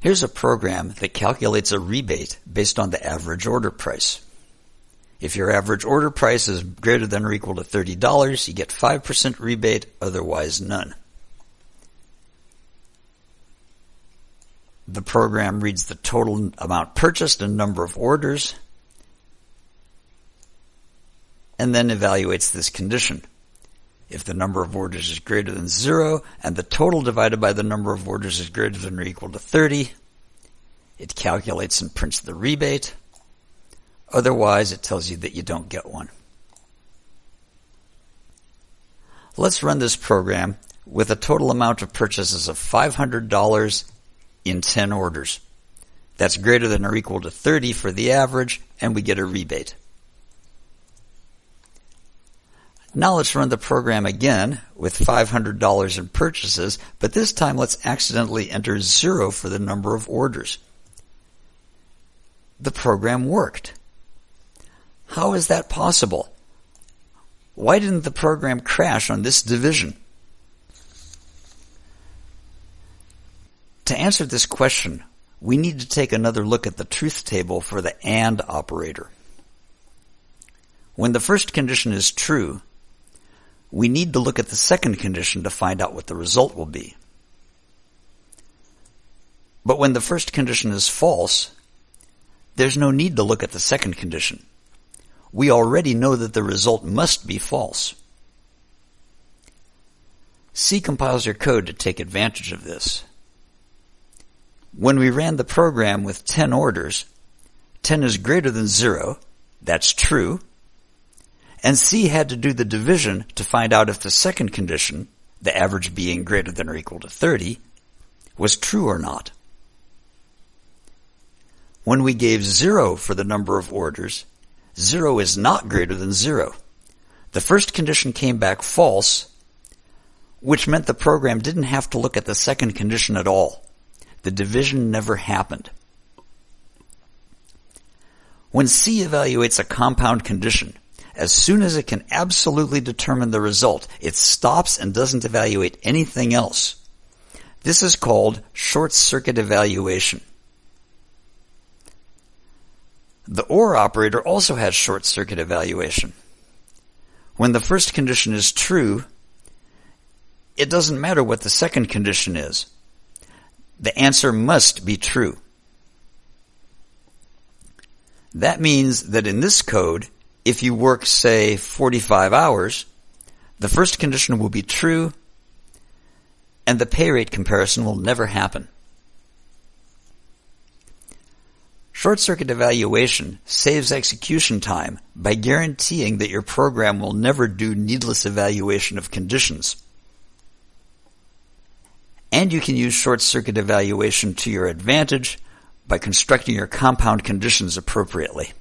Here's a program that calculates a rebate based on the average order price. If your average order price is greater than or equal to $30, you get 5% rebate, otherwise none. The program reads the total amount purchased and number of orders, and then evaluates this condition. If the number of orders is greater than zero and the total divided by the number of orders is greater than or equal to 30, it calculates and prints the rebate. Otherwise, it tells you that you don't get one. Let's run this program with a total amount of purchases of $500 in 10 orders. That's greater than or equal to 30 for the average, and we get a rebate. Now let's run the program again with $500 in purchases, but this time let's accidentally enter zero for the number of orders. The program worked. How is that possible? Why didn't the program crash on this division? To answer this question, we need to take another look at the truth table for the AND operator. When the first condition is true, we need to look at the second condition to find out what the result will be. But when the first condition is false, there's no need to look at the second condition. We already know that the result must be false. C compiles your code to take advantage of this. When we ran the program with 10 orders, 10 is greater than 0, that's true, and C had to do the division to find out if the second condition, the average being greater than or equal to 30, was true or not. When we gave 0 for the number of orders, 0 is not greater than 0. The first condition came back false, which meant the program didn't have to look at the second condition at all. The division never happened. When C evaluates a compound condition, as soon as it can absolutely determine the result, it stops and doesn't evaluate anything else. This is called short circuit evaluation. The OR operator also has short circuit evaluation. When the first condition is true, it doesn't matter what the second condition is. The answer must be true. That means that in this code, if you work, say, 45 hours, the first condition will be true and the pay rate comparison will never happen. Short circuit evaluation saves execution time by guaranteeing that your program will never do needless evaluation of conditions. And you can use short circuit evaluation to your advantage by constructing your compound conditions appropriately.